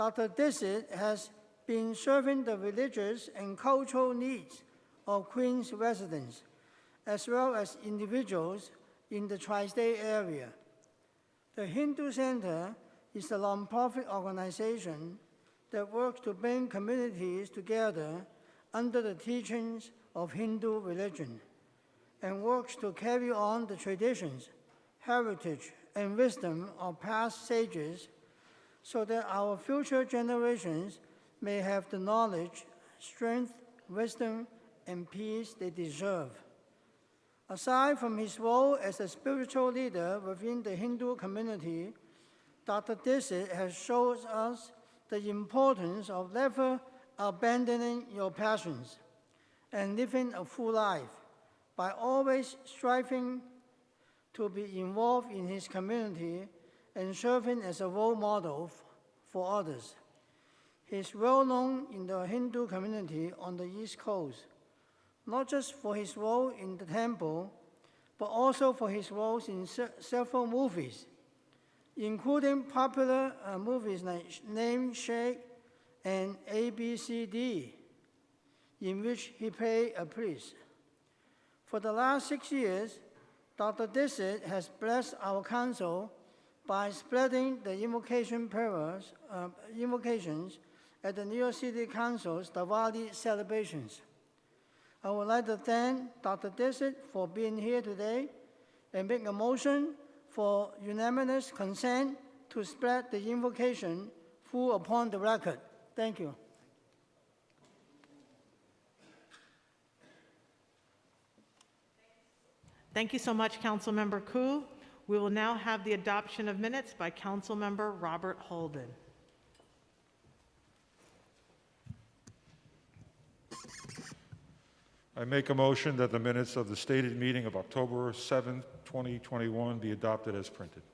Dr. Dixit has been serving the religious and cultural needs of Queens residents, as well as individuals in the tri-state area. The Hindu Center is a nonprofit organization that works to bring communities together under the teachings of Hindu religion and works to carry on the traditions, heritage, and wisdom of past sages so that our future generations may have the knowledge, strength, wisdom, and peace they deserve. Aside from his role as a spiritual leader within the Hindu community, Dr. Dixit has shown us the importance of never abandoning your passions and living a full life by always striving to be involved in his community and serving as a role model for others. He is well known in the Hindu community on the East Coast, not just for his role in the temple, but also for his roles in se- several movies, including popular uh, movies like Namesake and ABCD, in which he played a priest. For the last six years, Dr. Dixit has blessed our council by spreading the invocation prayers, uh, invocations at the New York City Council's Diwali celebrations. I would like to thank Dr. Dixit for being here today and make a motion for unanimous consent to spread the invocation full upon the record. Thank you. Thank you so much, Councilmember Koo. We will now have the adoption of minutes by Councilmember Robert Holden. I make a motion that the minutes of the stated meeting of October 7th, 2021 be adopted as printed.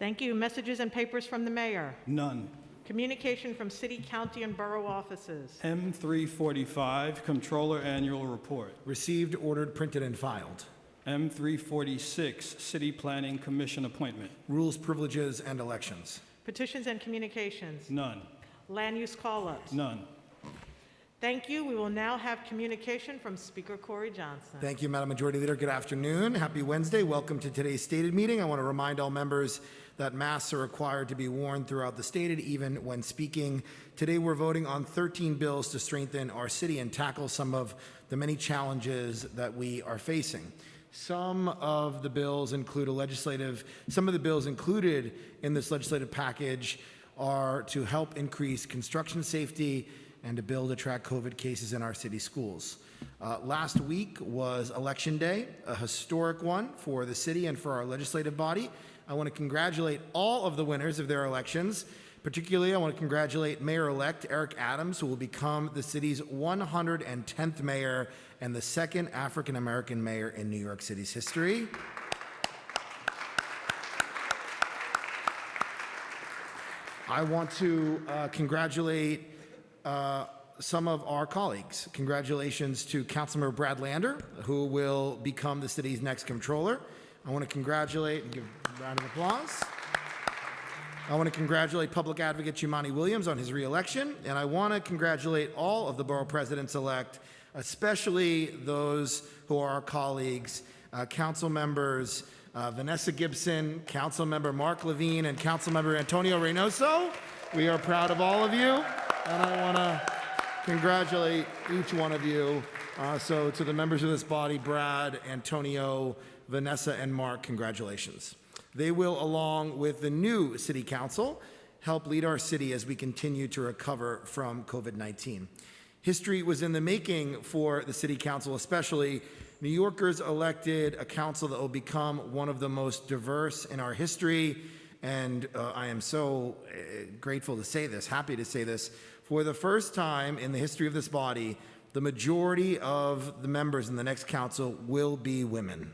Thank you. Messages and papers from the mayor. None. Communication from city, county, and borough offices. M345, Controller Annual Report. Received, ordered, printed, and filed. M346, City Planning Commission Appointment. Rules, privileges, and elections. Petitions and communications. None. Land use call-ups. None. Thank you. We will now have communication from Speaker Corey Johnson. Thank you, Madam Majority Leader. Good afternoon. Happy Wednesday. Welcome to today's stated meeting. I want to remind all members that masks are required to be worn throughout the stated, even when speaking. Today, we're voting on 13 bills to strengthen our city and tackle some of the many challenges that we are facing. Some of the bills include a legislative, some of the bills included in this legislative package are to help increase construction safety and to build to track COVID cases in our city schools. Uh, last week was Election Day, a historic one for the city and for our legislative body. I want to congratulate all of the winners of their elections. Particularly, I want to congratulate Mayor-elect Eric Adams, who will become the city's 110th mayor and the second African-American mayor in New York City's history. I want to uh, congratulate uh, some of our colleagues. Congratulations to Councilmember Brad Lander, who will become the city's next controller. I want to congratulate and give a round of applause. I want to congratulate Public Advocate Jumaane Williams on his reelection, and I want to congratulate all of the borough presidents-elect, especially those who are our colleagues, uh, council members uh, Vanessa Gibson, Council Member Mark Levine, and Council Member Antonio Reynoso. We are proud of all of you, and I want to congratulate each one of you. Uh, so to the members of this body, Brad, Antonio, Vanessa, and Mark, congratulations. They will, along with the new city council, help lead our city as we continue to recover from COVID-19. History was in the making for the city council, especially New Yorkers elected a council that will become one of the most diverse in our history. And uh, I am so uh, grateful to say this, happy to say this. For the first time in the history of this body, the majority of the members in the next council will be women.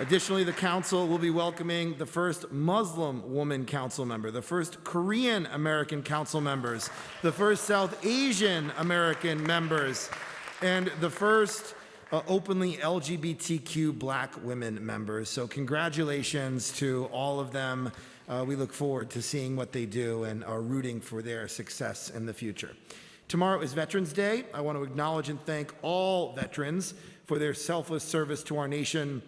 Additionally, the council will be welcoming the first Muslim woman council member, the first Korean American council members, the first South Asian American members, and the first uh, openly LGBTQ black women members. So, congratulations to all of them. Uh, we look forward to seeing what they do and are rooting for their success in the future. Tomorrow is Veterans Day. I want to acknowledge and thank all veterans for their selfless service to our nation.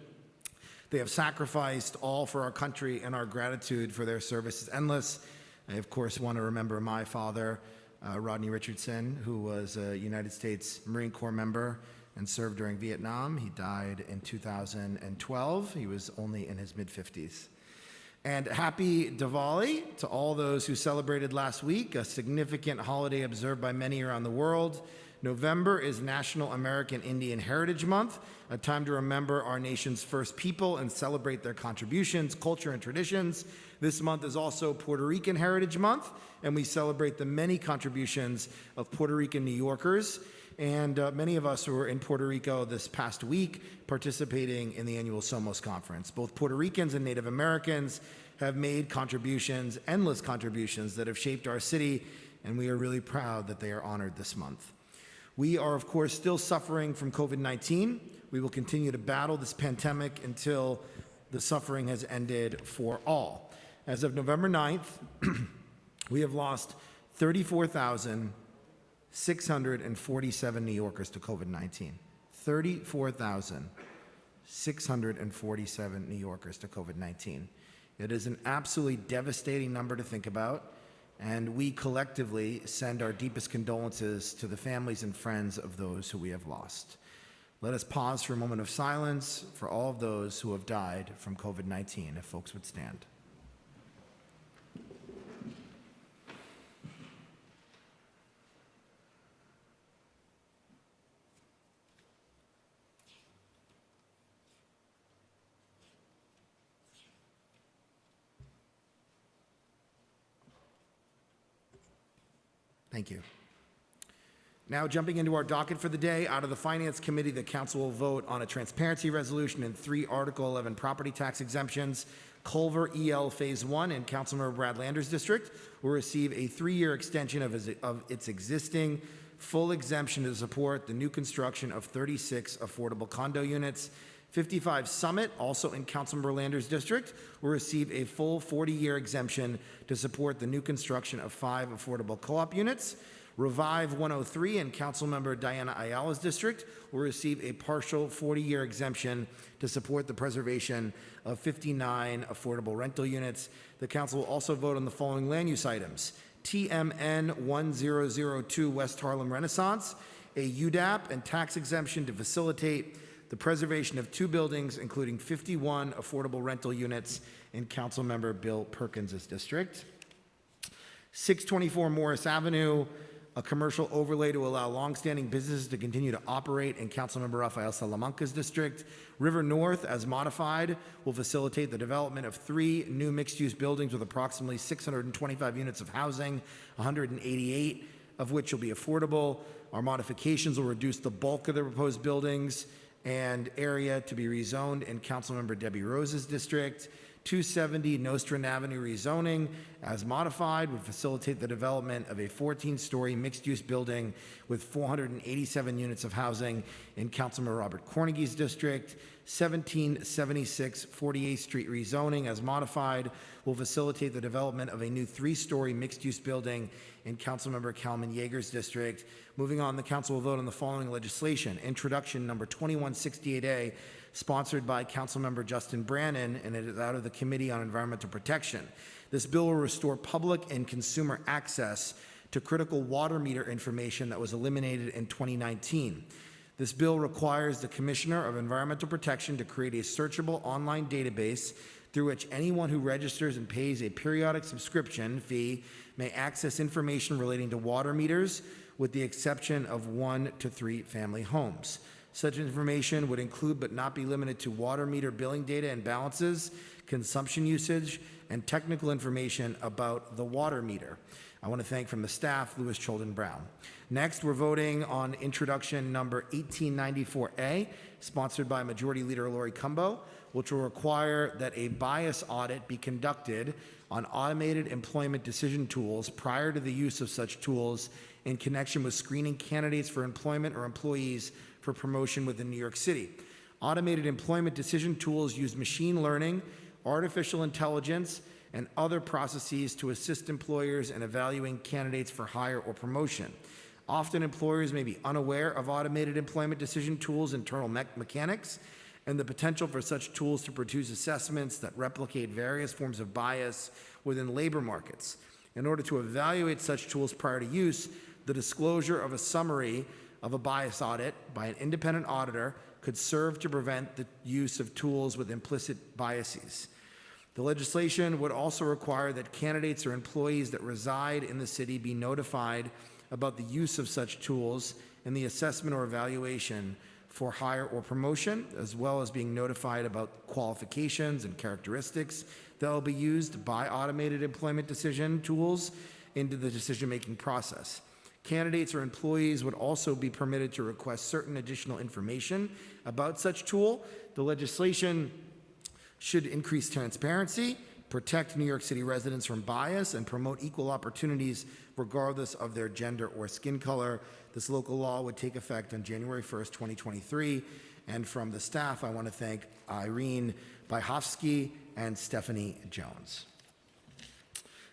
They have sacrificed all for our country, and our gratitude for their service is endless. I, of course, want to remember my father, uh, Rodney Richardson, who was a United States Marine Corps member and served during Vietnam. He died in 2012. He was only in his mid 50s. And happy Diwali to all those who celebrated last week, a significant holiday observed by many around the world. November is National American Indian Heritage Month, a time to remember our nation's first people and celebrate their contributions, culture, and traditions. This month is also Puerto Rican Heritage Month, and we celebrate the many contributions of Puerto Rican New Yorkers. And uh, many of us who were in Puerto Rico this past week participating in the annual Somos Conference. Both Puerto Ricans and Native Americans have made contributions, endless contributions, that have shaped our city, and we are really proud that they are honored this month. We are, of course, still suffering from COVID 19. We will continue to battle this pandemic until the suffering has ended for all. As of November 9th, we have lost 34,647 New Yorkers to COVID 19. 34,647 New Yorkers to COVID 19. It is an absolutely devastating number to think about, and we collectively send our deepest condolences to the families and friends of those who we have lost. Let us pause for a moment of silence for all of those who have died from COVID 19, if folks would stand. Thank you. Now, jumping into our docket for the day, out of the Finance Committee, the Council will vote on a transparency resolution and three Article 11 property tax exemptions. Culver EL Phase 1 in Councilmember Brad Lander's district will receive a three-year extension of his- of its existing full exemption to support the new construction of 36 affordable condo units. 55 Summit, also in Councilmember Lander's district, will receive a full 40-year exemption to support the new construction of five affordable co-op units. Revive 103 in Councilmember Diana Ayala's district will receive a partial 40-year exemption to support the preservation of 59 affordable rental units. The council will also vote on the following land use items. TMN 1002 West Harlem Renaissance, a UDAP and tax exemption to facilitate the preservation of two buildings, including 51 affordable rental units in Councilmember Bill Perkins' district. 624 Morris Avenue, a commercial overlay to allow longstanding businesses to continue to operate in Councilmember Rafael Salamanca's district. River North, as modified, will facilitate the development of three new mixed-use buildings with approximately 625 units of housing, 188 of which will be affordable. Our modifications will reduce the bulk of the proposed buildings and area to be rezoned in Councilmember Debbie Rose's district. 270 Nostrand Avenue rezoning, as modified, would facilitate the development of a 14-story mixed-use building with 487 units of housing in Councilmember Robert Cornegy's district. 1776 48th Street rezoning, as modified, will facilitate the development of a new three-story mixed-use building in Councilmember Kalman Yeger's district. Moving on, the council will vote on the following legislation. Introduction number 2168A, sponsored by Councilmember Justin Brannan, and it is out of the Committee on Environmental Protection. This bill will restore public and consumer access to critical water meter information that was eliminated in 2019. This bill requires the Commissioner of Environmental Protection to create a searchable online database through which anyone who registers and pays a periodic subscription fee may access information relating to water meters, with the exception of one to three family homes. Such information would include but not be limited to water meter billing data and balances, consumption usage, and technical information about the water meter. I want to thank from the staff, Lewis Cholden Brown. Next, we're voting on introduction number 1894A, sponsored by Majority Leader Laurie Cumbo, which will require that a bias audit be conducted on automated employment decision tools prior to the use of such tools in connection with screening candidates for employment or employees for promotion within New York City. Automated employment decision tools use machine learning, artificial intelligence, and other processes to assist employers in evaluating candidates for hire or promotion. Often, employers may be unaware of automated employment decision tools' internal me- mechanics and the potential for such tools to produce assessments that replicate various forms of bias within labor markets. In order to evaluate such tools prior to use, the disclosure of a summary of a bias audit by an independent auditor could serve to prevent the use of tools with implicit biases. The legislation would also require that candidates or employees that reside in the city be notified about the use of such tools in the assessment or evaluation for hire or promotion, as well as being notified about qualifications and characteristics that will be used by automated employment decision tools into the decision-making process. Candidates or employees would also be permitted to request certain additional information about such tool. The legislation should increase transparency, protect New York City residents from bias, and promote equal opportunities regardless of their gender or skin color. This local law would take effect on January 1st, 2023. And from the staff, I want to thank Irene Byhovsky and Stephanie Jones.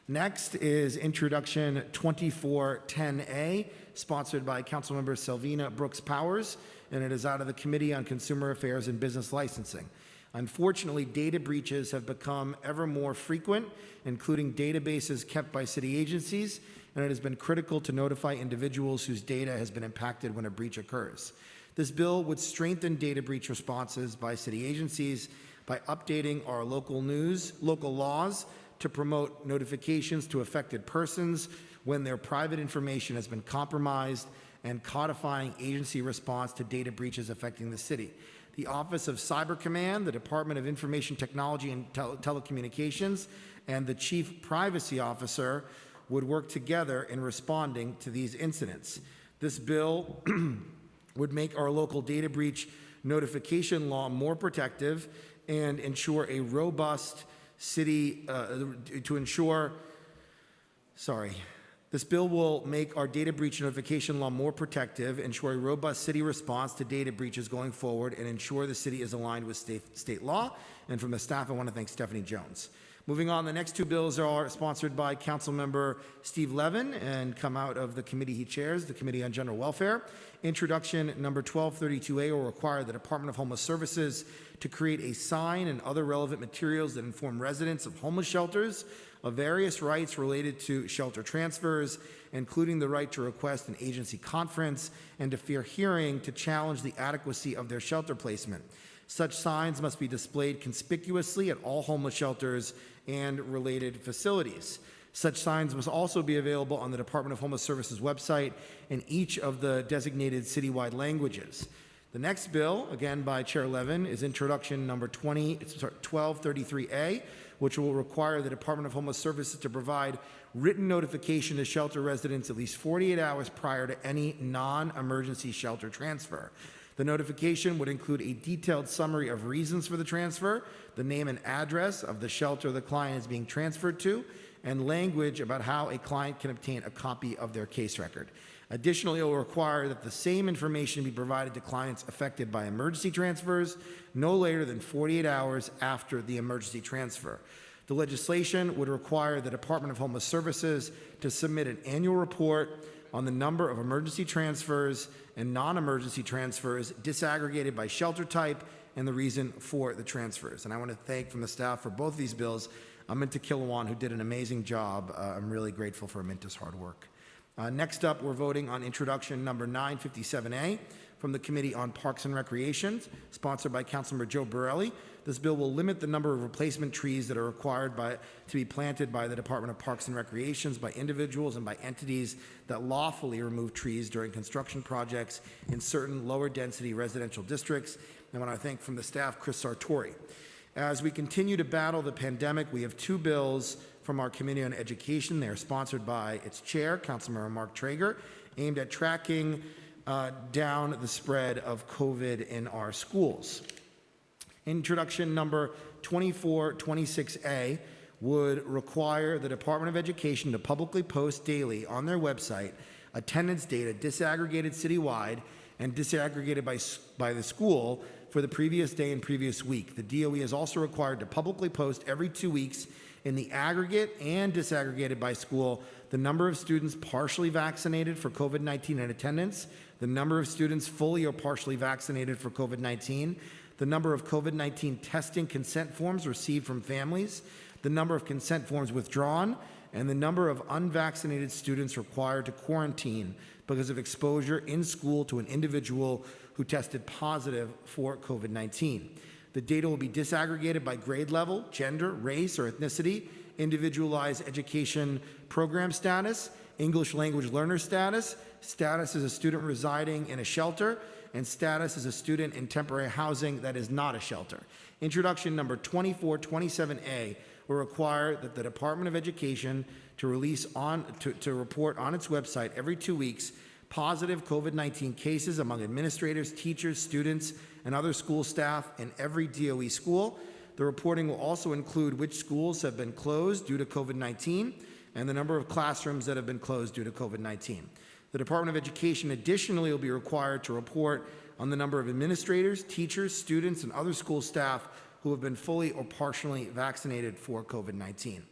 Next is Introduction 2410A, sponsored by Councilmember Selvena Brooks Powers, and it is out of the Committee on Consumer Affairs and Business Licensing. Unfortunately, data breaches have become ever more frequent, including databases kept by city agencies, and it has been critical to notify individuals whose data has been impacted when a breach occurs. This bill would strengthen data breach responses by city agencies by updating our local news, local laws to promote notifications to affected persons when their private information has been compromised and codifying agency response to data breaches affecting the city. The Office of Cyber Command, the Department of Information Technology and Tele- Telecommunications, and the Chief Privacy Officer would work together in responding to these incidents. This bill would make our local data breach notification law more protective and ensure a robust city, uh, to ensure, sorry, this bill will make our data breach notification law more protective, ensure a robust city response to data breaches going forward, and ensure the city is aligned with state, state law. And from the staff, I want to thank Stephanie Jones. Moving on, the next two bills are sponsored by Councilmember Steve Levin and come out of the committee he chairs, the Committee on General Welfare. Introduction number 1232A will require the Department of Homeless Services to create a sign and other relevant materials that inform residents of homeless shelters of various rights related to shelter transfers, including the right to request an agency conference and to fear hearing to challenge the adequacy of their shelter placement. Such signs must be displayed conspicuously at all homeless shelters and related facilities. Such signs must also be available on the Department of Homeless Services website in each of the designated citywide languages. The next bill, again by Chair Levin, is introduction number 20, sorry, 1233A, which will require the Department of Homeless Services to provide written notification to shelter residents at least 48 hours prior to any non-emergency shelter transfer. The notification would include a detailed summary of reasons for the transfer, the name and address of the shelter the client is being transferred to, and language about how a client can obtain a copy of their case record. Additionally, it will require that the same information be provided to clients affected by emergency transfers no later than 48 hours after the emergency transfer. The legislation would require the Department of Homeless Services to submit an annual report on the number of emergency transfers and non-emergency transfers disaggregated by shelter type and the reason for the transfers. And I want to thank from the staff for both these bills, Aminta Kilawan, who did an amazing job. Uh, I'm really grateful for Aminta's hard work. Uh, Next up, we're voting on introduction number 957A from the Committee on Parks and Recreation, sponsored by Councilmember Joe Borelli. This bill will limit the number of replacement trees that are required by, to be planted by the Department of Parks and Recreations by individuals and by entities that lawfully remove trees during construction projects in certain lower density residential districts. And I want to thank from the staff, Chris Sartori. As we continue to battle the pandemic, we have two bills from our Committee on Education. They are sponsored by its chair, Councilmember Mark Treyger, aimed at tracking uh, down the spread of COVID in our schools. Introduction number 2426A would require the Department of Education to publicly post daily on their website attendance data disaggregated citywide and disaggregated by, by the school for the previous day and previous week. The DOE is also required to publicly post every two weeks in the aggregate and disaggregated by school the number of students partially vaccinated for COVID 19 in attendance, the number of students fully or partially vaccinated for COVID 19, the number of COVID 19 testing consent forms received from families, the number of consent forms withdrawn, and the number of unvaccinated students required to quarantine because of exposure in school to an individual who tested positive for COVID 19. The data will be disaggregated by grade level, gender, race, or ethnicity, individualized education program status, English language learner status, status as a student residing in a shelter, and status as a student in temporary housing that is not a shelter. Introduction number 2427A will require that the Department of Education to release on, to, to report on its website every two weeks positive COVID-19 cases among administrators, teachers, students, and other school staff in every DOE school. The reporting will also include which schools have been closed due to COVID-19 and the number of classrooms that have been closed due to COVID-19. The Department of Education additionally will be required to report on the number of administrators, teachers, students, and other school staff who have been fully or partially vaccinated for COVID-19.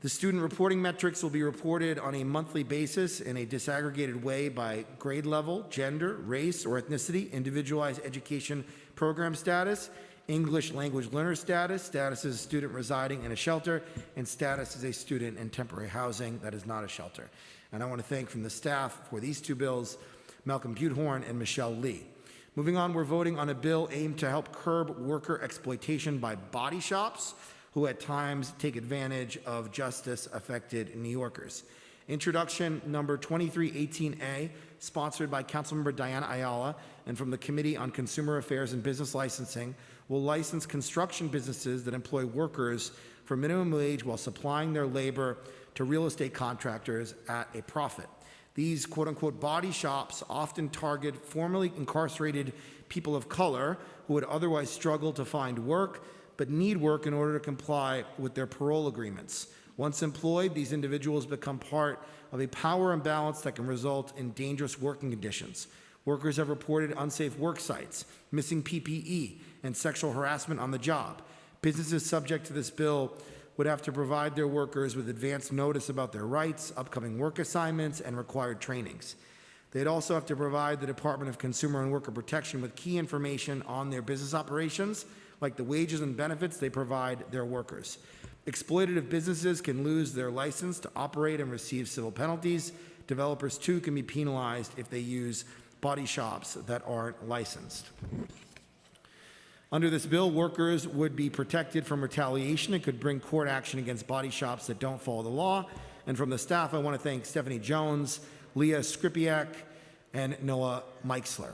The student reporting metrics will be reported on a monthly basis in a disaggregated way by grade level, gender, race or ethnicity, individualized education program status, English language learner status, status as a student residing in a shelter, and status as a student in temporary housing that is not a shelter. And I want to thank from the staff for these two bills, Malcolm Butehorn and Michelle Lee. Moving on, we're voting on a bill aimed to help curb worker exploitation by body shops who at times take advantage of justice-affected New Yorkers. Introduction number 2318A, sponsored by Councilmember Diana Ayala and from the Committee on Consumer Affairs and Business Licensing, will license construction businesses that employ workers for minimum wage while supplying their labor to real estate contractors at a profit. These quote unquote body shops often target formerly incarcerated people of color who would otherwise struggle to find work but need work in order to comply with their parole agreements. Once employed, these individuals become part of a power imbalance that can result in dangerous working conditions. Workers have reported unsafe work sites, missing PPE, and sexual harassment on the job. Businesses subject to this bill would have to provide their workers with advance notice about their rights, upcoming work assignments, and required trainings. They'd also have to provide the Department of Consumer and Worker Protection with key information on their business operations, like the wages and benefits they provide their workers. Exploitative businesses can lose their license to operate and receive civil penalties. Developers, too, can be penalized if they use body shops that aren't licensed. Under this bill, workers would be protected from retaliation and could bring court action against body shops that don't follow the law. And from the staff, I want to thank Stephanie Jones, Leah Skripiak, and Noah Meixler.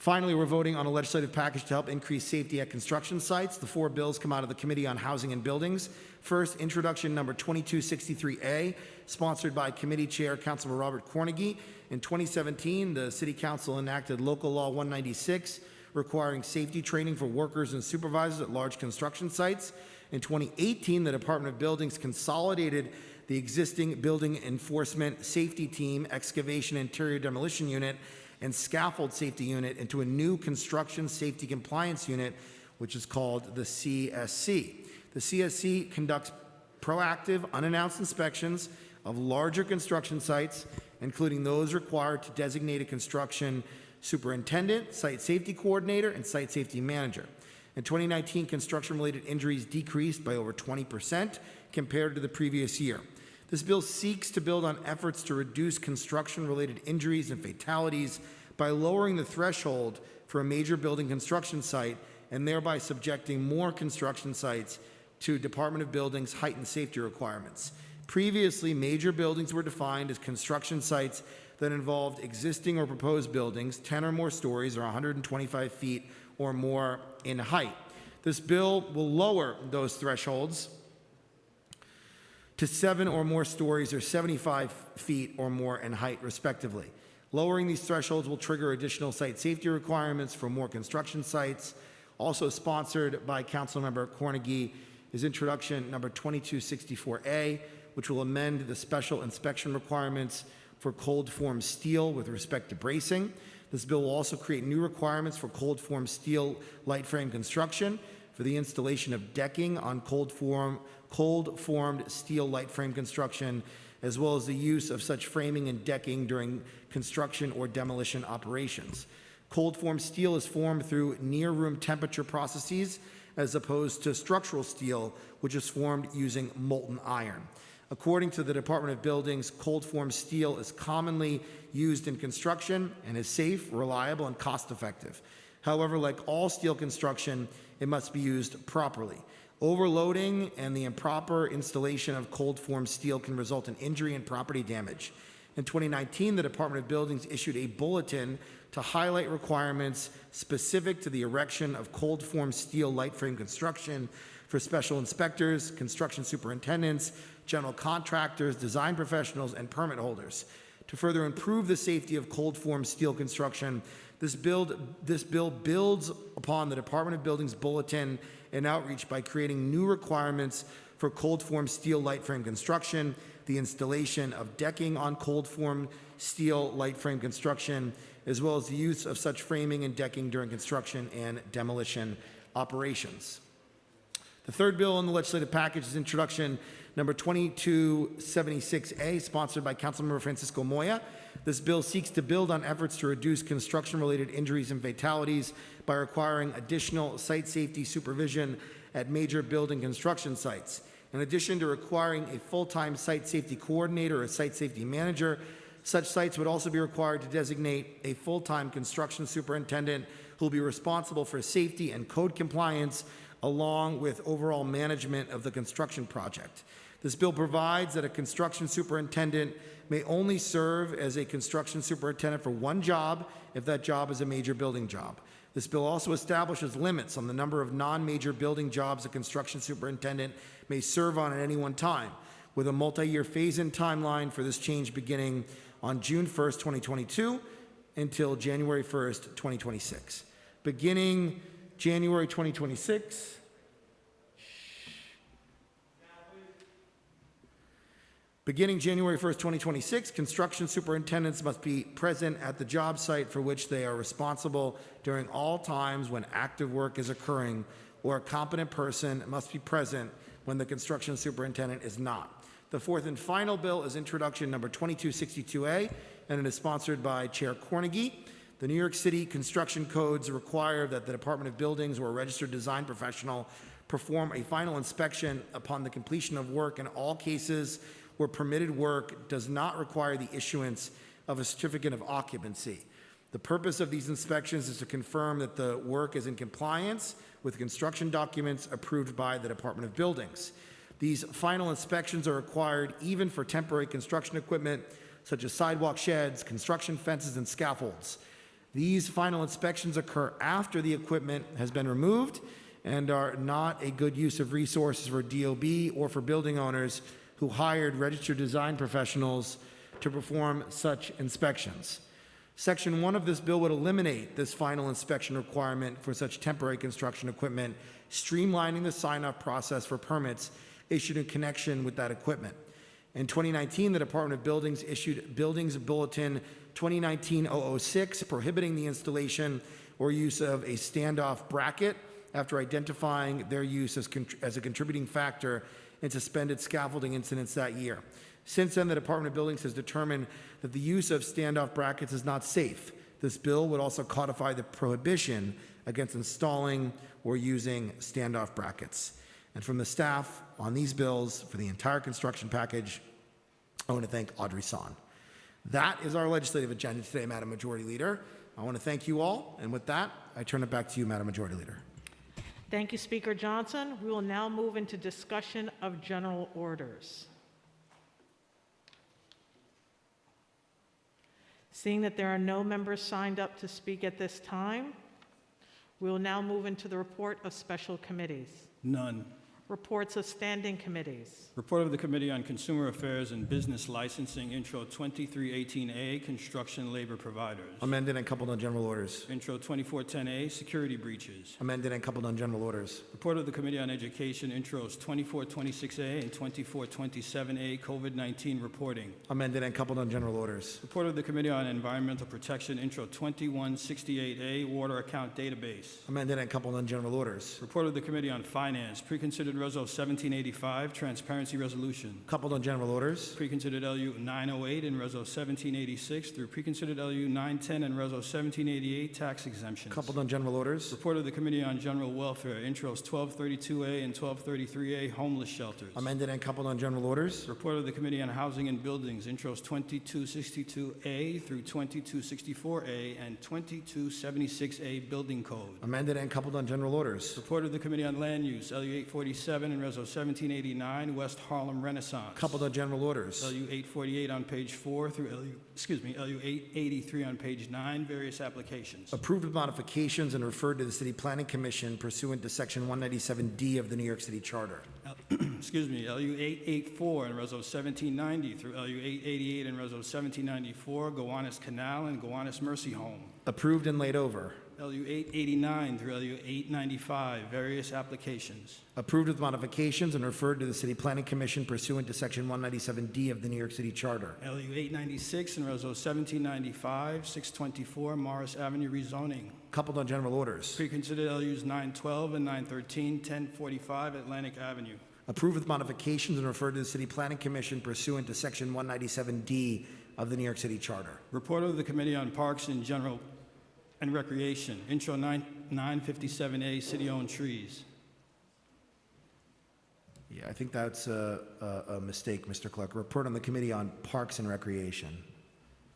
Finally, we're voting on a legislative package to help increase safety at construction sites. The four bills come out of the Committee on Housing and Buildings. First, introduction number 2263A, sponsored by Committee Chair Councilman Robert Cornegy. In 2017, the City Council enacted Local Law 196, requiring safety training for workers and supervisors at large construction sites. In 2018, the Department of Buildings consolidated the existing Building Enforcement Safety Team, Excavation Interior Demolition Unit, and Scaffold Safety Unit into a new Construction Safety Compliance Unit, which is called the CSC. The CSC conducts proactive, unannounced inspections of larger construction sites, including those required to designate a construction superintendent, site safety coordinator, and site safety manager. In 2019, construction-related injuries decreased by over 20% compared to the previous year. This bill seeks to build on efforts to reduce construction-related injuries and fatalities by lowering the threshold for a major building construction site and thereby subjecting more construction sites to Department of Buildings heightened safety requirements. Previously, major buildings were defined as construction sites that involved existing or proposed buildings 10 or more stories or 125 feet or more in height. This bill will lower those thresholds to seven or more stories or 75 feet or more in height, respectively. Lowering these thresholds will trigger additional site safety requirements for more construction sites. Also sponsored by Councilmember Cornegy is introduction number 2264A, which will amend the special inspection requirements for cold form steel with respect to bracing. This bill will also create new requirements for cold form steel light frame construction for the installation of decking on cold form, cold formed steel light frame construction, as well as the use of such framing and decking during construction or demolition operations. Cold form steel is formed through near room temperature processes as opposed to structural steel, which is formed using molten iron. According to the Department of Buildings, cold form steel is commonly used in construction and is safe, reliable, and cost effective. However, like all steel construction, it must be used properly. Overloading and the improper installation of cold form steel can result in injury and property damage. In 2019, the Department of Buildings issued a bulletin to highlight requirements specific to the erection of cold form steel light frame construction for special inspectors, construction superintendents, general contractors, design professionals, and permit holders. To further improve the safety of cold form steel construction, this, build, this bill builds upon the Department of Buildings Bulletin and outreach by creating new requirements for cold form steel light frame construction, the installation of decking on cold form steel light frame construction, as well as the use of such framing and decking during construction and demolition operations. The third bill in the legislative package is introduction number 2276A, sponsored by Councilmember Francisco Moya. This bill seeks to build on efforts to reduce construction-related injuries and fatalities by requiring additional site safety supervision at major building construction sites. In addition to requiring a full-time site safety coordinator or site safety manager, such sites would also be required to designate a full-time construction superintendent who will be responsible for safety and code compliance along with overall management of the construction project. This bill provides that a construction superintendent may only serve as a construction superintendent for one job if that job is a major building job. This bill also establishes limits on the number of non-major building jobs a construction superintendent may serve on at any one time, with a multi-year phase-in timeline for this change beginning on June 1st, 2022 until January 1st, 2026. Beginning January 2026, Beginning January 1st, 2026, construction superintendents must be present at the job site for which they are responsible during all times when active work is occurring, or a competent person must be present when the construction superintendent is not. The fourth and final bill is introduction number 2262A, and it is sponsored by Chair Cornegy. The New York City construction codes require that the Department of Buildings or a registered design professional perform a final inspection upon the completion of work in all cases where permitted work does not require the issuance of a certificate of occupancy. The purpose of these inspections is to confirm that the work is in compliance with construction documents approved by the Department of Buildings. These final inspections are required even for temporary construction equipment such as sidewalk sheds, construction fences, and scaffolds. These final inspections occur after the equipment has been removed and are not a good use of resources for DOB or for building owners who hired registered design professionals to perform such inspections. Section 1 of this bill would eliminate this final inspection requirement for such temporary construction equipment, streamlining the sign-off process for permits issued in connection with that equipment. In 2019, the Department of Buildings issued Buildings Bulletin 2019-006 prohibiting the installation or use of a standoff bracket after identifying their use as, as a contributing factor in suspended scaffolding incidents that year. Since then, the Department of Buildings has determined that the use of standoff brackets is not safe. This bill would also codify the prohibition against installing or using standoff brackets. And from the staff on these bills for the entire construction package, I want to thank Audrey Son. That is our legislative agenda today, Madam Majority Leader. I want to thank you all, and with that, I turn it back to you, Madam Majority Leader. Thank you, Speaker Johnson. We will now move into discussion of general orders. Seeing that there are no members signed up to speak at this time, we will now move into the report of special committees. None. Reports of standing committees. Report of the Committee on Consumer Affairs and Business Licensing, Intro 2318A, Construction Labor Providers. Amended and coupled on general orders. Intro 2410A, Security Breaches. Amended and coupled on general orders. Report of the Committee on Education, Intros 2426A and 2427A, COVID-19 Reporting. Amended and coupled on general orders. Report of the Committee on Environmental Protection, Intro 2168A, Water Account Database. Amended and coupled on general orders. Report of the Committee on Finance, Preconsidered Reso 1785, Transparency Resolution. Coupled on general orders. Preconsidered LU 908 and Reso 1786 through Preconsidered LU 910 and Reso 1788, Tax Exemptions. Coupled on general orders. Report of the Committee on General Welfare, Intros 1232A and 1233A, Homeless Shelters. Amended and coupled on general orders. Report of the Committee on Housing and Buildings, Intros 2262A through 2264A and 2276A Building Code. Amended and coupled on general orders. Report of the Committee on Land Use, LU 847 and Reso 1789, West Harlem Renaissance. Coupled on general orders. LU 848 on page 4 through LU, excuse me, LU 883 on page 9, various applications. Approved with modifications and referred to the City Planning Commission pursuant to Section 197D of the New York City Charter. Excuse me, LU 884 and Reso 1790 through LU 888 and Reso 1794, Gowanus Canal and Gowanus Mercy Home. Approved and laid over. LU 889 through LU 895, various applications. Approved with modifications and referred to the City Planning Commission pursuant to Section 197D of the New York City Charter. LU 896 and Reso 1795, 624 Morris Avenue rezoning. Coupled on general orders. Preconsidered LUs 912 and 913, 1045 Atlantic Avenue. Approved with modifications and referred to the City Planning Commission pursuant to Section 197D of the New York City Charter. Report of the Committee on Parks and General and Recreation, Intro 9 957A, City-Owned Trees. Yeah, I think that's a, a, a mistake, Mr. Clerk. Report on the Committee on Parks and Recreation.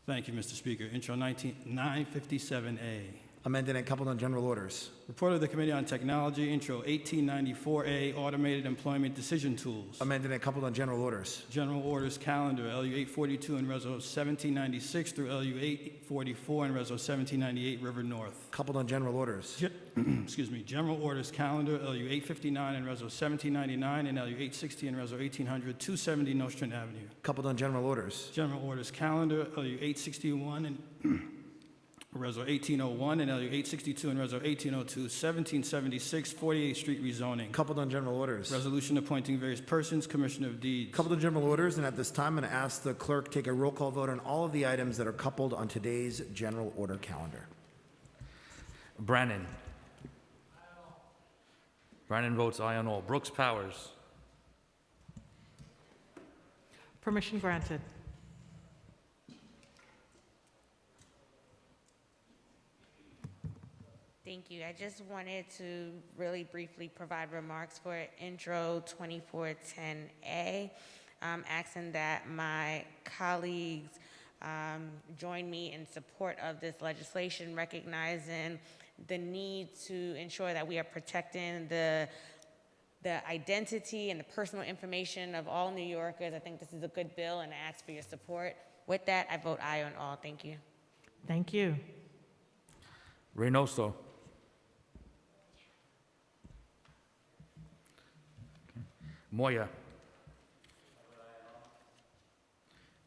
Thank you, Mr. Speaker. Intro 19 957A. Amended and coupled on general orders. Report of the Committee on Technology, Intro 1894A, Automated Employment Decision Tools. Amended and coupled on general orders. General Orders Calendar, LU 842 and Reso 1796 through LU 844 and Reso 1798, River North. Coupled on general orders. Ge- Excuse me, General Orders Calendar, LU 859 and Reso 1799 and LU 860 and Reso 1800, 270 Nostrand Avenue. Coupled on general orders. General Orders Calendar, LU 861 and Reso 1801 and LU 862 and Reso 1802, 1776, 48th Street rezoning. Coupled on general orders. Resolution appointing various persons, Commissioner of Deeds. Coupled on general orders, and at this time, I'm going to ask the clerk take a roll call vote on all of the items that are coupled on today's general order calendar. Brannan. Brannan votes aye on all. Brooks Powers. Permission granted. Thank you. I just wanted to really briefly provide remarks for Intro 2410A, um, asking that my colleagues um, join me in support of this legislation, recognizing the need to ensure that we are protecting the the identity and the personal information of all New Yorkers. I think this is a good bill, and I ask for your support. With that, I vote aye on all. Thank you. Thank you. Reynoso. Moya.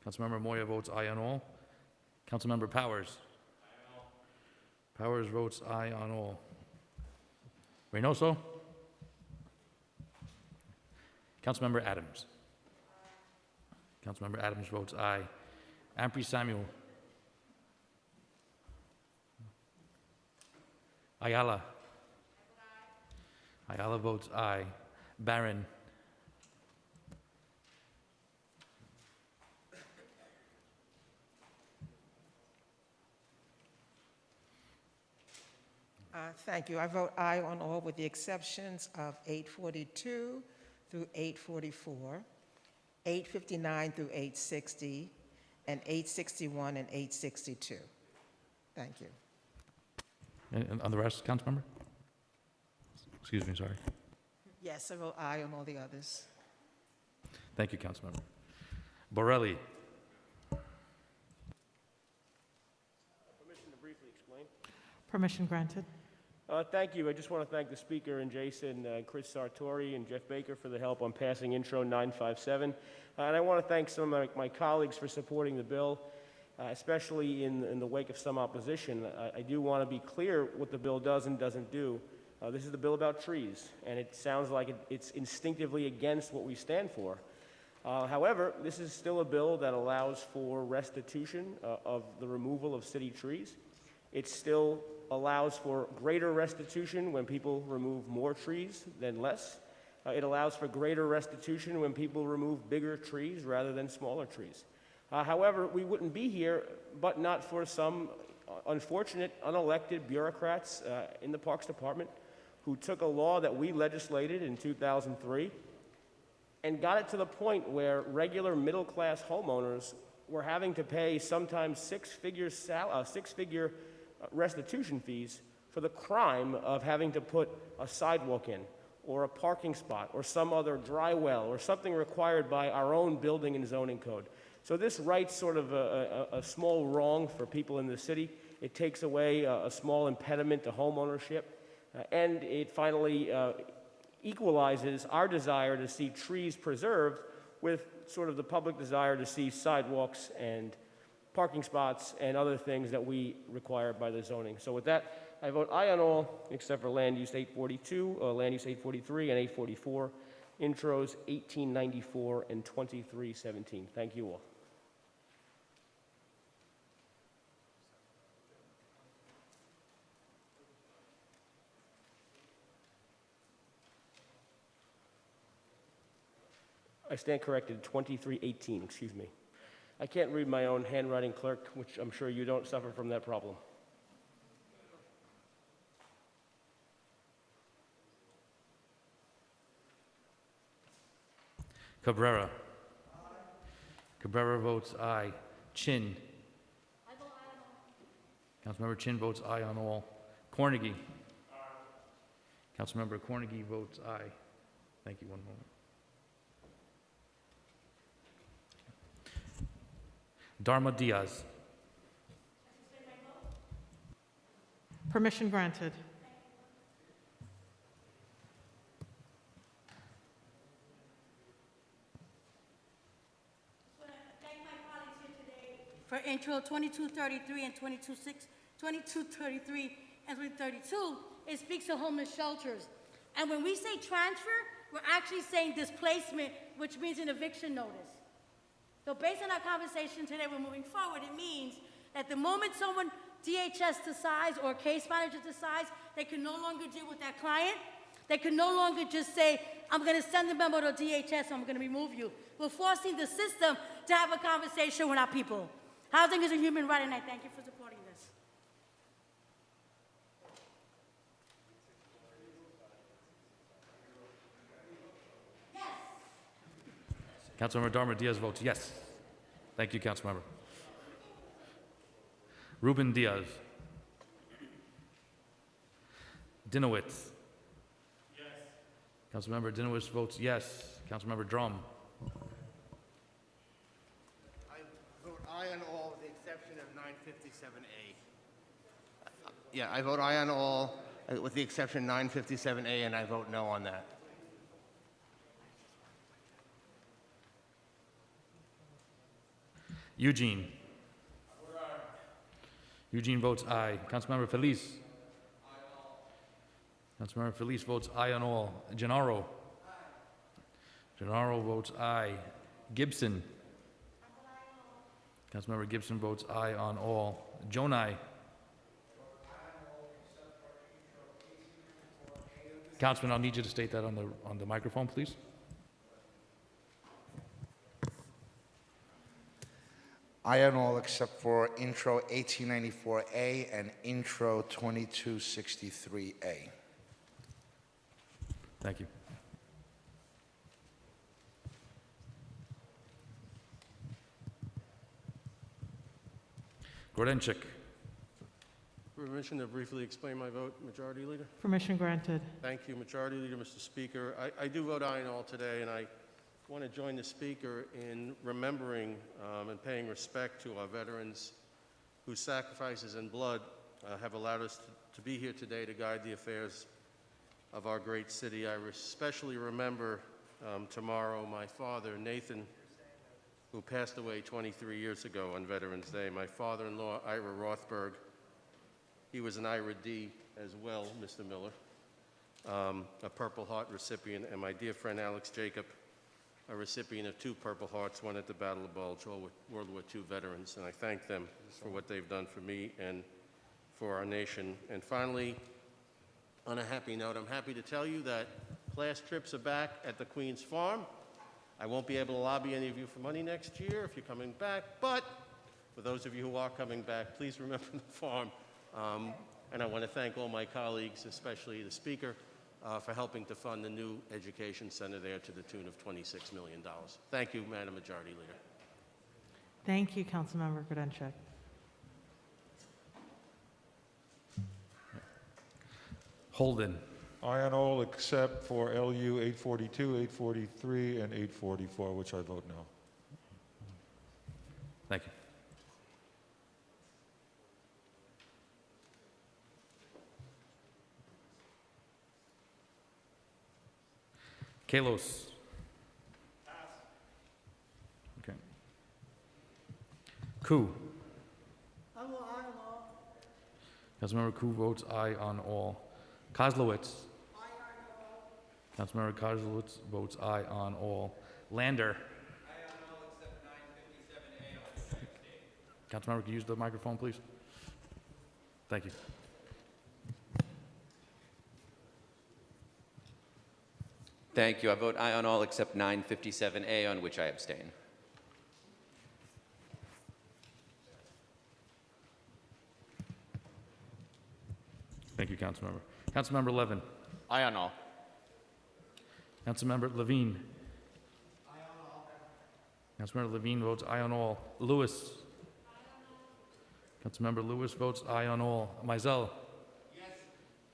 Councilmember Moya votes aye on all. Councilmember Powers. Powers votes aye on all. Reynoso. Councilmember Adams. Councilmember Adams votes aye. Ampry Samuel. Ayala. Ayala votes aye. Barron. Uh, Thank you. I vote aye on all with the exceptions of 842 through 844, 859 through 860, and 861 and 862. Thank you. And and on the rest, Councilmember? Excuse me, sorry. Yes, I vote aye on all the others. Thank you, Councilmember. Borelli. Permission granted. Uh, Thank you. I just want to thank the speaker and Jason, uh, Chris Sartori, and Jeff Baker for the help on passing Intro 957. Uh, And I want to thank some of my- my colleagues for supporting the bill, uh, especially in in the wake of some opposition. I- I do want to be clear what the bill does and doesn't do. Uh, This is the bill about trees, and it sounds like it- it's instinctively against what we stand for. Uh, However, this is still a bill that allows for restitution of the removal of city trees. It still allows for greater restitution when people remove more trees than less. Uh, It allows for greater restitution when people remove bigger trees rather than smaller trees. Uh, However, we wouldn't be here but not for some uh, unfortunate, unelected bureaucrats uh, in the Parks Department who took a law that we legislated in 2003 and got it to the point where regular middle-class homeowners were having to pay sometimes six-figure uh, six-figure uh, restitution fees for the crime of having to put a sidewalk in, or a parking spot, or some other dry well, or something required by our own building and zoning code. So this rights sort of a, a, a small wrong for people in the city. It takes away a, a small impediment to homeownership, uh, and it finally uh, equalizes our desire to see trees preserved with sort of the public desire to see sidewalks and parking spots and other things that we require by the zoning. So with that, I vote aye on all except for land use 842, uh, land use 843, and 844, intros 1894 and 2317. Thank you all. I stand corrected, 2318, excuse me. I can't read my own handwriting, clerk, which I'm sure you don't suffer from that problem. Cabrera. Cabrera votes aye. Chin. Councilmember Chin votes aye on all. Cornegy. Councilmember Cornegy votes aye. Thank you, one moment. Darma Diaz. Permission granted. thank my colleagues here today for intro 2233 and 226, 2233 and 332. It speaks to homeless shelters. And when we say transfer, we're actually saying displacement, which means an eviction notice. So based on our conversation today, we're moving forward. It means that the moment someone DHS decides or case manager decides they can no longer deal with that client, they can no longer just say, I'm going to send the memo to DHS, I'm going to remove you. We're forcing the system to have a conversation with our people. Housing is a human right, and I thank you for supporting this. Councilmember Darma Diaz votes yes. Thank you, Councilmember. Ruben Diaz. Dinowitz. Yes. Councilmember Dinowitz votes yes. Councilmember Dromm. I vote aye on all with the exception of 957A. Yeah, I vote aye on all uh, with the exception 957A, and I vote no on that. Eugene. Eugene votes aye. Councilmember Feliz. Councilmember Feliz votes aye on all. Gennaro. Aye. Gennaro votes aye. Gibson. Councilmember Gibson votes aye on all. Gjonaj. Councilman, I'll need you to state that on the, on the microphone, please. I on all except for intro 1894A and intro 2263A. Thank you. Grodenchik. Permission to briefly explain my vote, Majority Leader? Permission granted. Thank you, Majority Leader, Mr. Speaker. I, I do vote aye on all today, and I want to join the Speaker in remembering um, and paying respect to our veterans whose sacrifices and blood uh, have allowed us to, to be here today to guide the affairs of our great city. I especially remember um, tomorrow my father, Nathan, who passed away 23 years ago on Veterans Day. My father-in-law, Ira Rothberg, he was an Ira D as well, Mr. Miller, um, a Purple Heart recipient, and my dear friend Alex Jacob, a recipient of two Purple Hearts, one at the Battle of Bulge, all World War II veterans, and I thank them for what they've done for me and for our nation. And finally, on a happy note, I'm happy to tell you that class trips are back at the Queen's Farm. I won't be able to lobby any of you for money next year if you're coming back, but for those of you who are coming back, please remember the farm. Um, and I want to thank all my colleagues, especially the speaker, uh, for helping to fund the new education center there to the tune of $26 million. Thank you, Madam Majority Leader. Thank you, Councilmember Grodenchik. Holden. I on all except for LU 842, 843, and 844, which I vote no. Thank you. Kallos. Okay. Koo. I vote aye on all. Councilmember Koo votes aye on all. Koslowitz. Aye on all. Councilmember Koslowitz votes aye on all. Lander. Councilmember, can you use the microphone, please? Thank you. Thank you. I vote aye on all except 957A, on which I abstain. Thank you, Councilmember. Councilmember Levin. Aye on all. Councilmember Levine. Aye on all. Councilmember Levine votes aye on all. Louis. Councilmember Louis votes aye on all. Maisel. Yes.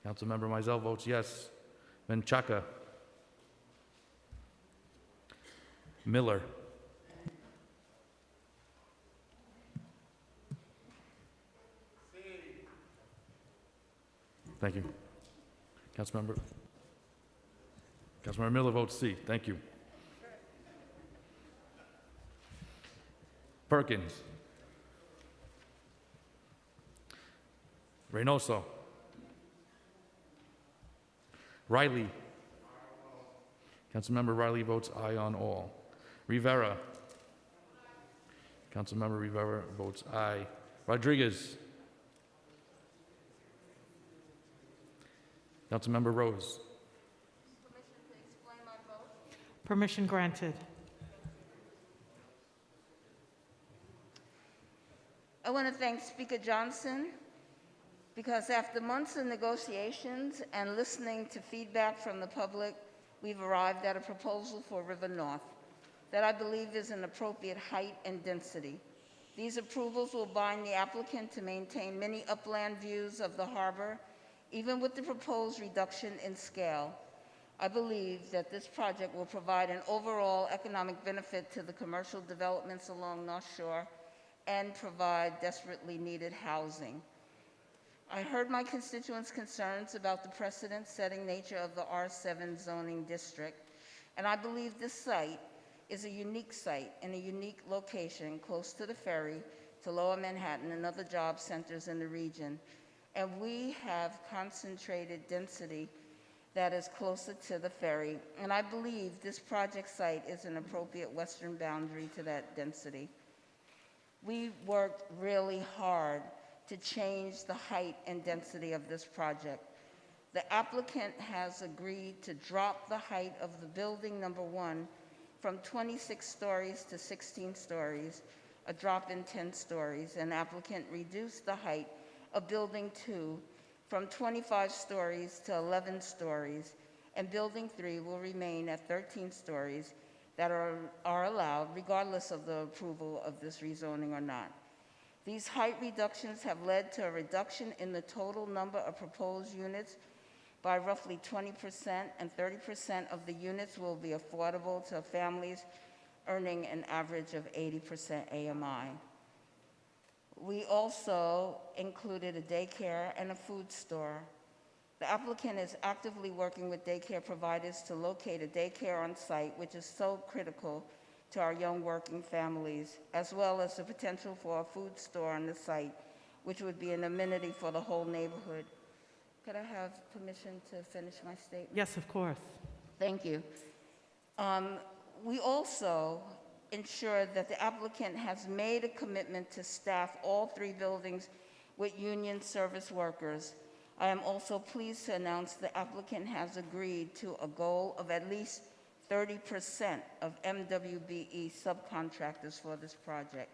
Councilmember Maisel votes yes. Menchaca. Miller. Thank you. Councilmember. Councilmember Miller votes C. Thank you. Perkins. Reynoso. Riley. Councilmember Riley votes aye on all. Rivera. Councilmember Rivera votes aye. Rodriguez. Councilmember Rose. Permission granted. I want to thank Speaker Johnson because after months of negotiations and listening to feedback from the public, we've arrived at a proposal for River North that I believe is an appropriate height and density. These approvals will bind the applicant to maintain many upland views of the harbor, even with the proposed reduction in scale. I believe that this project will provide an overall economic benefit to the commercial developments along North Shore and provide desperately needed housing. I heard my constituents' concerns about the precedent-setting nature of the R7 zoning district, and I believe this site is a unique site in a unique location close to the ferry, to Lower Manhattan and other job centers in the region. And we have concentrated density that is closer to the ferry. And I believe this project site is an appropriate western boundary to that density. We worked really hard to change the height and density of this project. The applicant has agreed to drop the height of the building number one from 26 stories to 16 stories, a drop in 10 stories. An applicant reduced the height of building two from 25 stories to 11 stories, and building three will remain at 13 stories that are, are allowed regardless of the approval of this rezoning or not. These height reductions have led to a reduction in the total number of proposed units by roughly 20%, and 30% of the units will be affordable to families earning an average of 80% AMI. We also included a daycare and a food store. The applicant is actively working with daycare providers to locate a daycare on site, which is so critical to our young working families, as well as the potential for a food store on the site, which would be an amenity for the whole neighborhood. Could I have permission to finish my statement? Yes, of course. Thank you. Um, We also ensure that the applicant has made a commitment to staff all three buildings with union service workers. I am also pleased to announce the applicant has agreed to a goal of at least 30% of MWBE subcontractors for this project.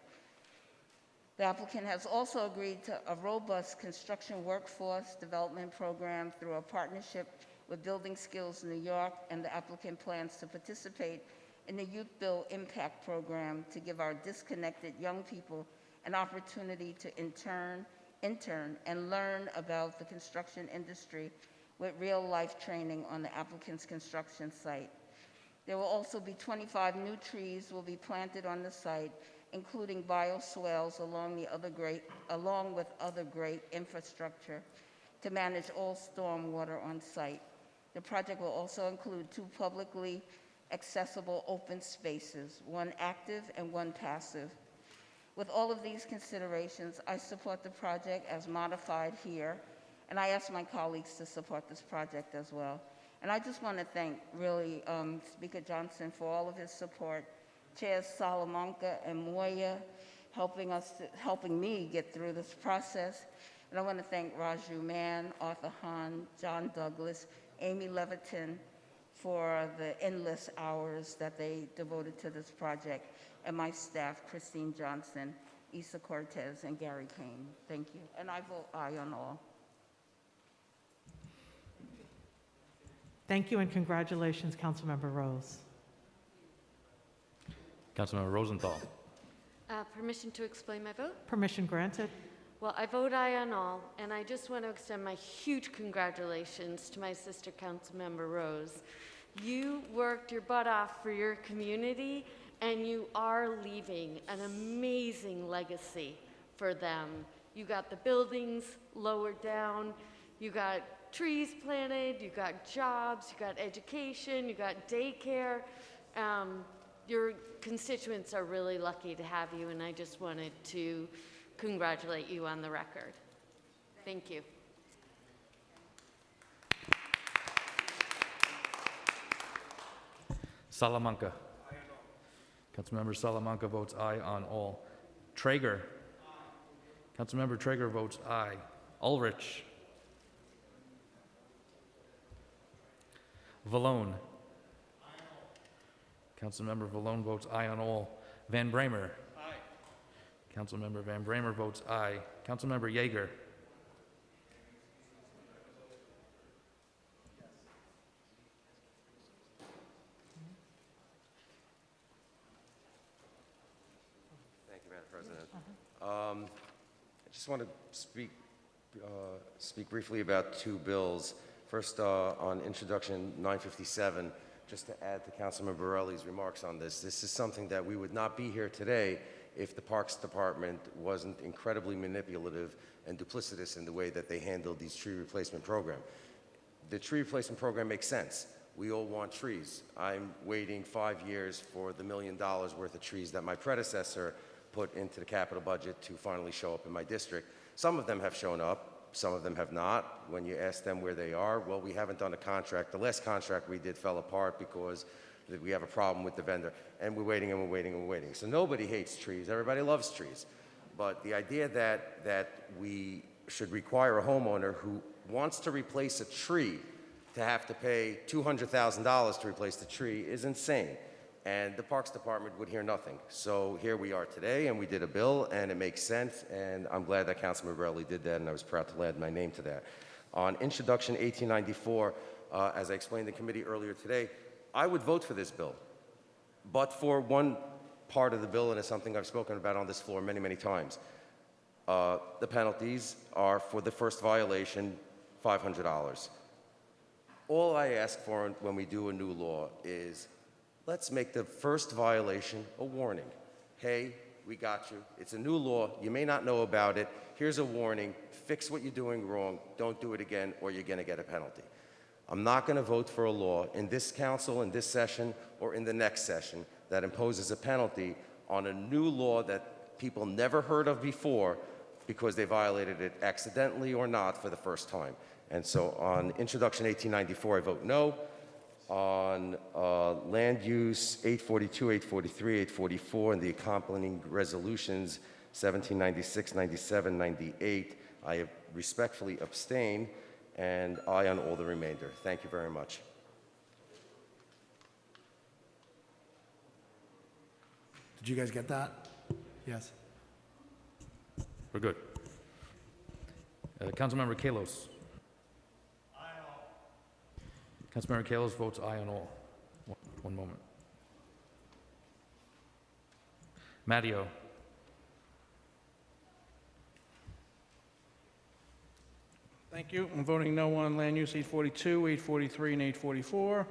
The applicant has also agreed to a robust construction workforce development program through a partnership with Building Skills New York, and the applicant plans to participate in the Youth Bill Impact Program to give our disconnected young people an opportunity to intern, intern, and learn about the construction industry with real-life training on the applicant's construction site. There will also be 25 new trees will be planted on the site, including bioswales along the other great, along with other great infrastructure to manage all stormwater on site. The project will also include two publicly accessible open spaces, one active and one passive. With all of these considerations, I support the project as modified here, and I ask my colleagues to support this project as well. And I just want to thank, really, um, Speaker Johnson for all of his support, Chairs Salamanca and Moya helping us, to- helping me get through this process. And I want to thank Raju Mann, Arthur Hahn, John Douglas, Amy Levitin for the endless hours that they devoted to this project, and my staff, Christine Johnson, Isa Cortez, and Gary Kane. Thank you. And I vote aye on all. Thank you and congratulations, Councilmember Rose. Councilmember Rosenthal. Uh, Permission to explain my vote? Permission granted. Well, I vote aye on all, and I just want to extend my huge congratulations to my sister Councilmember Rose. You worked your butt off for your community, and you are leaving an amazing legacy for them. You got the buildings lowered down, you got trees planted, you got jobs, you got education, you got daycare. Um, your constituents are really lucky to have you, and I just wanted to congratulate you on the record. Thank you. Salamanca. Councilmember Salamanca votes aye on all. Treyger. Councilmember Treyger votes aye. Ulrich. Vallone. Councilmember Vallone votes aye on all. Van Bramer. Aye. Councilmember Van Bramer votes aye. Councilmember Yeger. Thank you, Madam President. Um, I just want to speak, uh, speak briefly about two bills. First, uh, on introduction 957, just to add to Councilman Borelli's remarks on this, this is something that we would not be here today if the Parks Department wasn't incredibly manipulative and duplicitous in the way that they handled these tree replacement program. The tree replacement program makes sense. We all want trees. I'm waiting five years for the million dollars worth of trees that my predecessor put into the capital budget to finally show up in my district. Some of them have shown up, some of them have not. When you ask them where they are, well, we haven't done a contract. The last contract we did fell apart because we have a problem with the vendor, and we're waiting and we're waiting and we're waiting. So nobody hates trees. Everybody loves trees. But the idea that, that we should require a homeowner who wants to replace a tree to have to pay $200,000 to replace the tree is insane. And the Parks Department would hear nothing. So here we are today, and we did a bill, and it makes sense, and I'm glad that Councilman Borelli did that, and I was proud to add my name to that. On Introduction 1894, uh, as I explained in committee earlier today, I would vote for this bill, but for one part of the bill, and it's something I've spoken about on this floor many, many times. Uh, the penalties are for the first violation, $500. All I ask for when we do a new law is let's make the first violation a warning. Hey, we got you. It's a new law. You may not know about it. Here's a warning. Fix what you're doing wrong. Don't do it again, or you're going to get a penalty. I'm not going to vote for a law in this council, in this session, or in the next session that imposes a penalty on a new law that people never heard of before because they violated it accidentally or not for the first time. And so on Introduction 1894, I vote no. On uh, land use 842, 843, 844, and the accompanying resolutions 1796, 97, 98, I respectfully abstain, and aye on all the remainder. Thank you very much. Did you guys get that? Yes. We're good. Uh, Councilmember Kallos. Councilmember Kallos votes aye on all. One- One moment. Matteo. Thank you. I'm voting no on land use 842, 843, and 844.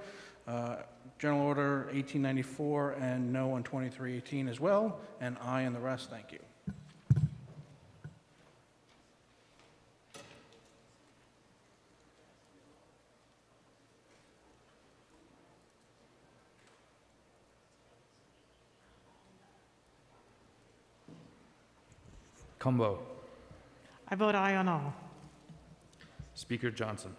Uh, General Order 1894, and no on 2318 as well, and aye on the rest. Thank you. Cumbo. I vote aye on all. Speaker Johnson.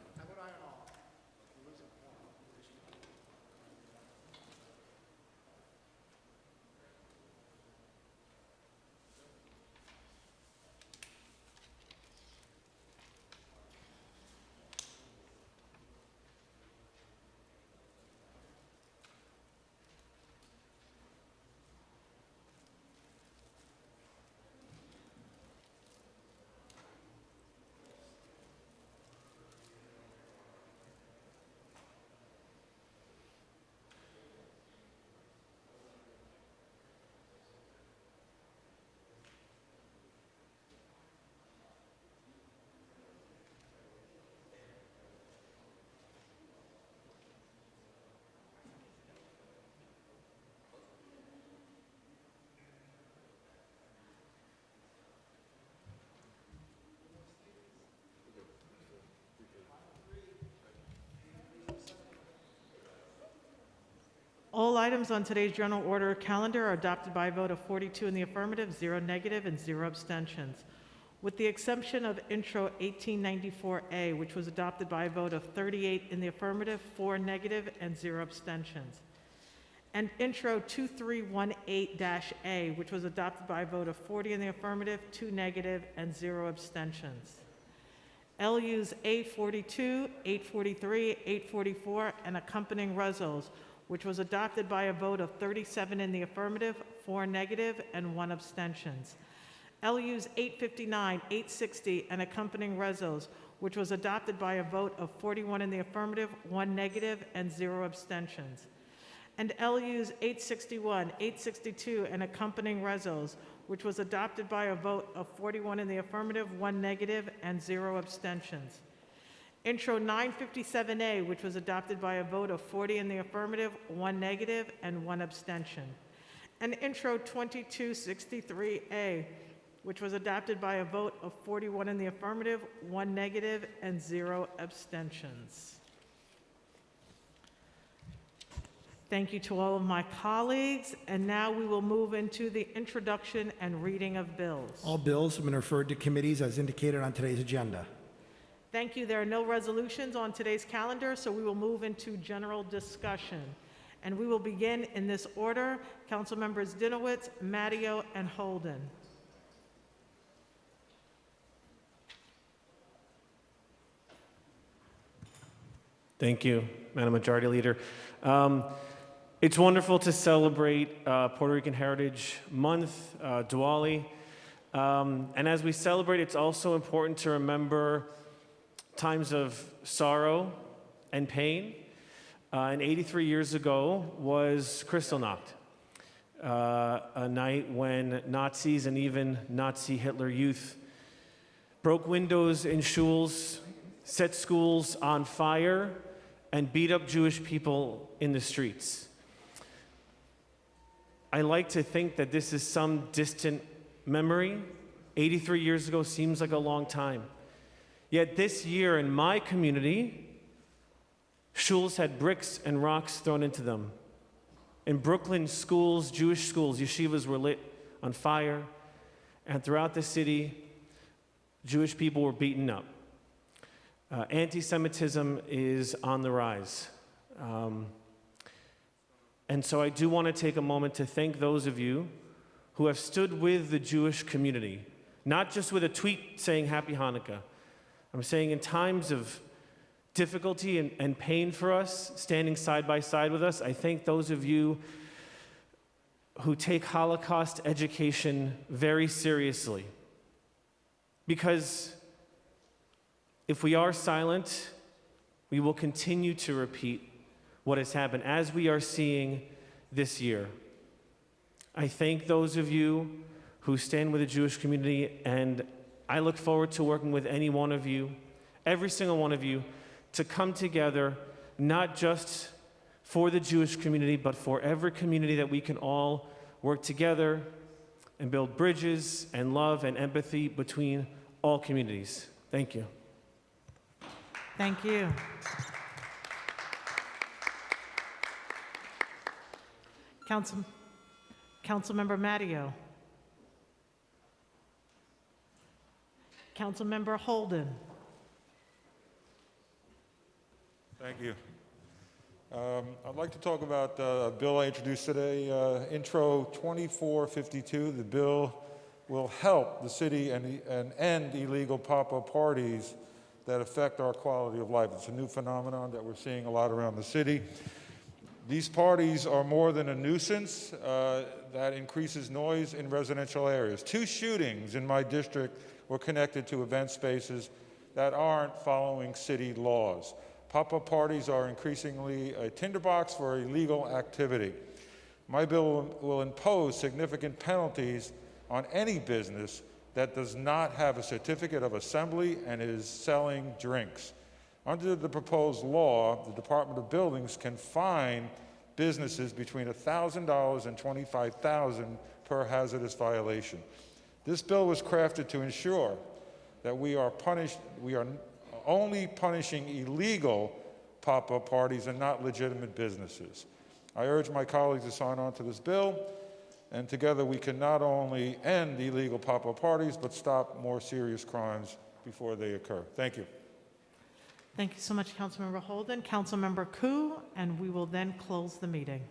All items on today's general order calendar are adopted by a vote of 42 in the affirmative, zero negative, and zero abstentions. With the exception of Intro 1894A, which was adopted by a vote of 38 in the affirmative, four negative, and zero abstentions. And Intro 2318-A, which was adopted by a vote of 40 in the affirmative, two negative, and zero abstentions. LUs 842, 843, 844, and accompanying resos, which was adopted by a vote of 37 in the affirmative, four negative, and one abstentions. LUs 859, 860, and accompanying resos, which was adopted by a vote of 41 in the affirmative, one negative, and zero abstentions. And LUs 861, 862, and accompanying resos, which was adopted by a vote of 41 in the affirmative, one negative, and zero abstentions. Intro 957A, which was adopted by a vote of 40 in the affirmative, one negative, and one abstention. And Intro 2263A, which was adopted by a vote of 41 in the affirmative, one negative, and zero abstentions. Thank you to all of my colleagues, and now we will move into the introduction and reading of bills. All bills have been referred to committees as indicated on today's agenda. Thank you. There are no resolutions on today's calendar, so we will move into general discussion. And we will begin in this order. Council members Dinowitz, Matteo, and Holden. Thank you, Madam Majority Leader. Um, it's wonderful to celebrate uh, Puerto Rican Heritage Month, uh, Diwali. Um, and as we celebrate, it's also important to remember times of sorrow and pain. Uh, and 83 years ago was Kristallnacht, uh, a night when Nazis and even Nazi Hitler youth broke windows in schools, set schools on fire, and beat up Jewish people in the streets. I like to think that this is some distant memory. 83 years ago seems like a long time. Yet this year in my community, shuls had bricks and rocks thrown into them. In Brooklyn, schools, Jewish schools, yeshivas were lit on fire, and throughout the city, Jewish people were beaten up. Uh, Anti Semitism is on the rise. Um, and so I do want to take a moment to thank those of you who have stood with the Jewish community, not just with a tweet saying Happy Hanukkah. I'm saying in times of difficulty and, and pain for us, standing side by side with us, I thank those of you who take Holocaust education very seriously. Because if we are silent, we will continue to repeat what has happened as we are seeing this year. I thank those of you who stand with the Jewish community, and I look forward to working with any one of you, every single one of you, to come together, not just for the Jewish community, but for every community that we can all work together and build bridges and love and empathy between all communities. Thank you. Thank you. Council, Councilmember Matteo. Councilmember Holden. Thank you. Um, I'd like to talk about uh, a bill I introduced today, uh, Intro 2452. The bill will help the city and, and end illegal pop-up parties that affect our quality of life. It's a new phenomenon that we're seeing a lot around the city. These parties are more than a nuisance uh, that increases noise in residential areas. Two shootings in my district were connected to event spaces that aren't following city laws. Pop-up parties are increasingly a tinderbox for illegal activity. My bill will impose significant penalties on any business that does not have a certificate of assembly and is selling drinks. Under the proposed law, the Department of Buildings can fine businesses between $1,000 and $25,000 per hazardous violation. This bill was crafted to ensure that we are punished, we are only punishing illegal pop-up parties and not legitimate businesses. I urge my colleagues to sign on to this bill, and together we can not only end illegal pop-up parties, but stop more serious crimes before they occur. Thank you. Thank you so much, Councilmember Holden. Councilmember Koo, and we will then close the meeting.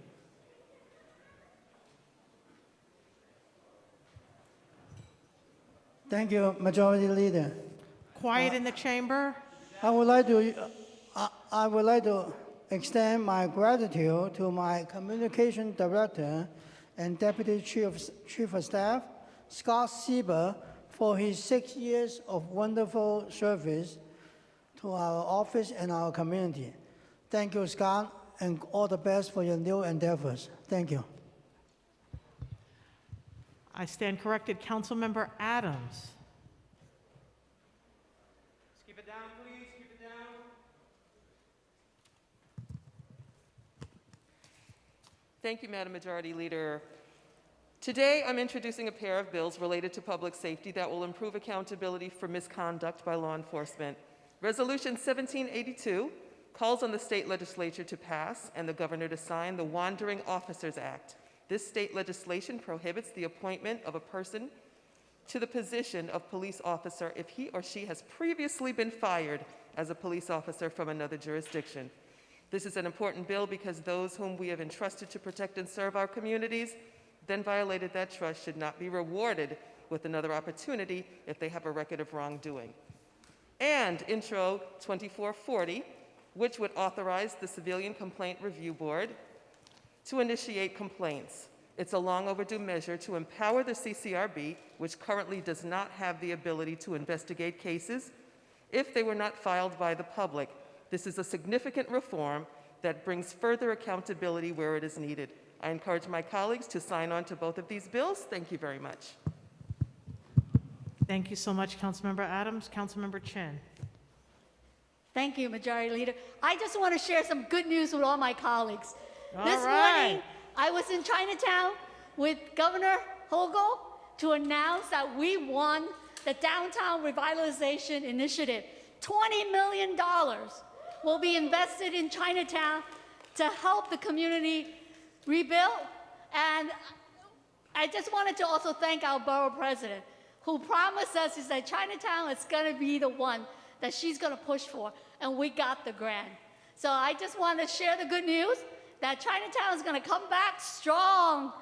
Thank you, Majority Leader. Quiet in the chamber. I would like to, I, I would like to extend my gratitude to my Communication Director and Deputy Chief, Chief of Staff, Scott Sieber, for his six years of wonderful service to our office and our community. Thank you, Scott, and all the best for your new endeavors. Thank you. I stand corrected. Councilmember Adams. Keep it down, please. Keep it down. Thank you, Madam Majority Leader. Today, I'm introducing a pair of bills related to public safety that will improve accountability for misconduct by law enforcement. Resolution 1782 calls on the state legislature to pass and the governor to sign the Wandering Officers Act. This state legislation prohibits the appointment of a person to the position of police officer if he or she has previously been fired as a police officer from another jurisdiction. This is an important bill because those whom we have entrusted to protect and serve our communities then violated that trust should not be rewarded with another opportunity if they have a record of wrongdoing. And Intro 2440, which would authorize the Civilian Complaint Review Board to initiate complaints. It's a long overdue measure to empower the CCRB, which currently does not have the ability to investigate cases if they were not filed by the public. This is a significant reform that brings further accountability where it is needed. I encourage my colleagues to sign on to both of these bills. Thank you very much. Thank you so much, Councilmember Adams. Councilmember Chin. Thank you, Majority Leader. I just want to share some good news with all my colleagues. All this right. morning, I was in Chinatown with Governor Hochul to announce that we won the Downtown Revitalization Initiative. $20 million will be invested in Chinatown to help the community rebuild. And I just wanted to also thank our borough president, who promised us is that Chinatown is going to be the one that she's going to push for, and we got the grant. So I just want to share the good news that Chinatown is going to come back strong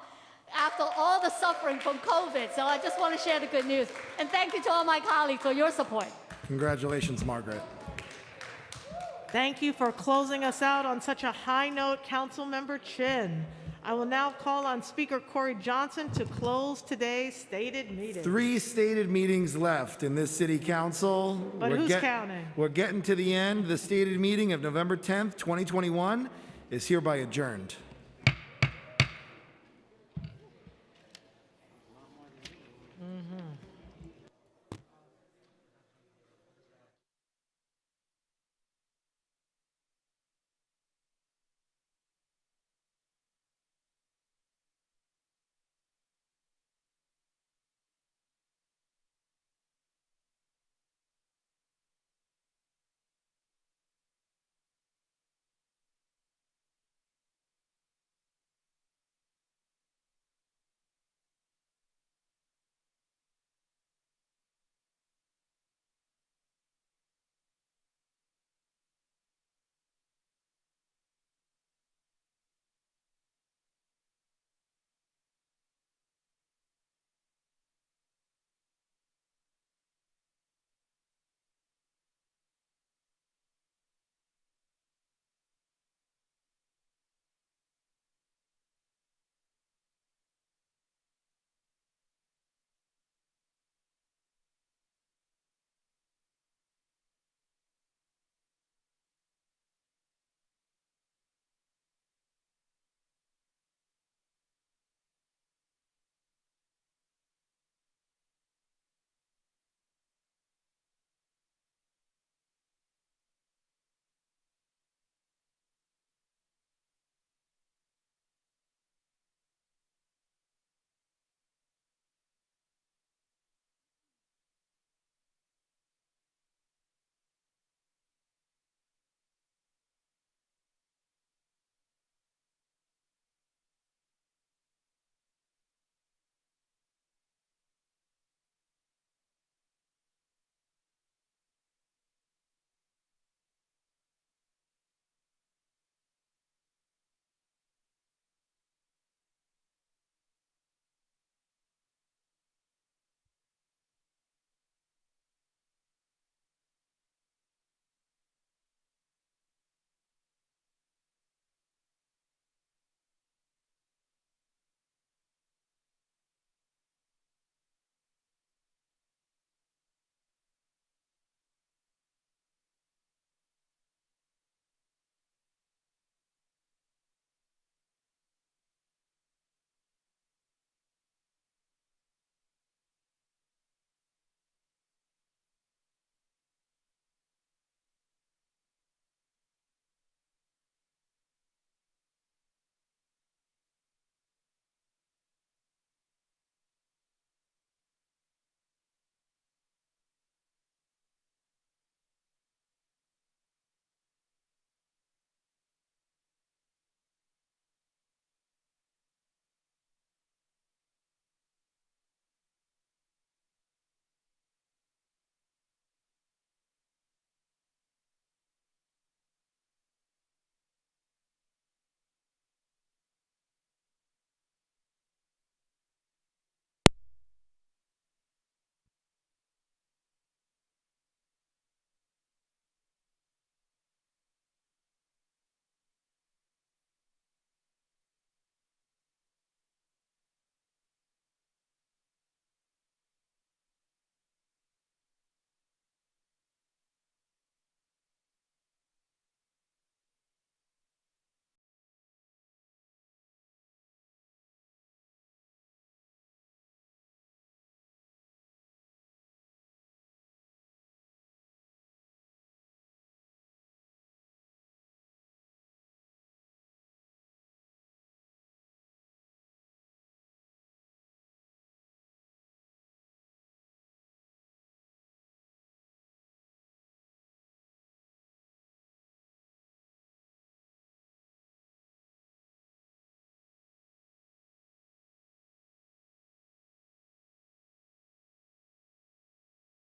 after all the suffering from COVID. So I just want to share the good news. And thank you to all my colleagues for your support. Congratulations, Margaret. Thank you for closing us out on such a high note, Councilmember Chin. I will now call on Speaker Corey Johnson to close today's stated meeting. Three stated meetings left in this city council. But We're who's get- counting? We're getting to the end. The stated meeting of November 10th, 2021 is hereby adjourned.